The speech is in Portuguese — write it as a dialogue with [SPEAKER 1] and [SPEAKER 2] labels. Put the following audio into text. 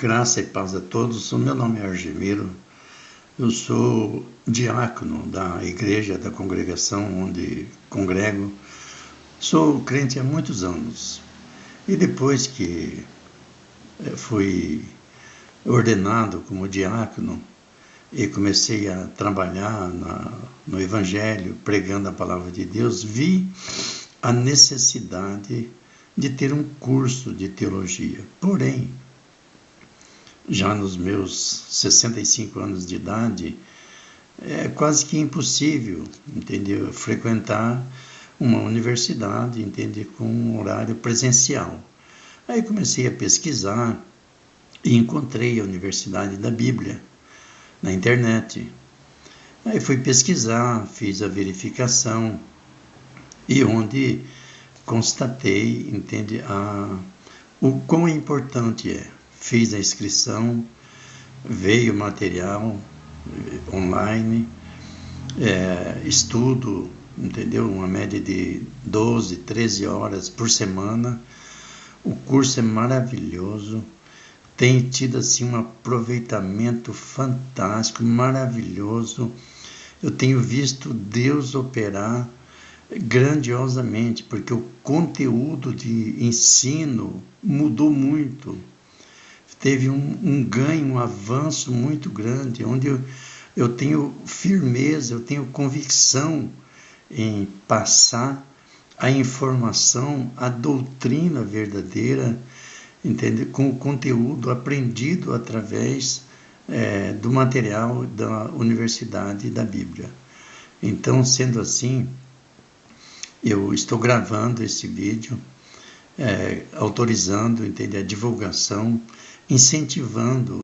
[SPEAKER 1] Graça e paz a todos. O meu nome é Argemiro. Eu sou diácono da igreja, da congregação onde congrego. Sou crente há muitos anos. E depois que eh, fui ordenado como diácono e comecei a trabalhar na, no Evangelho, pregando a palavra de Deus, vi a necessidade de ter um curso de teologia. Porém, já nos meus 65 anos de idade, é quase que impossível, entendeu? Frequentar uma universidade, entende? Com um horário presencial. Aí comecei a pesquisar e encontrei a Universidade da Bíblia na internet. Aí fui pesquisar, fiz a verificação e onde constatei, entende, a, o quão importante é fiz a inscrição, veio material eh, online, é, estudo, entendeu? Uma média de 12, 13 horas por semana. O curso é maravilhoso, tem tido assim um aproveitamento fantástico, maravilhoso. Eu tenho visto Deus operar grandiosamente, porque o conteúdo de ensino mudou muito teve um, um ganho, um avanço muito grande, onde eu, eu tenho firmeza, eu tenho convicção em passar a informação, a doutrina verdadeira, entende? com o conteúdo aprendido através é, do material da Universidade da Bíblia. Então, sendo assim, eu estou gravando esse vídeo, é, autorizando entende, a divulgação incentivando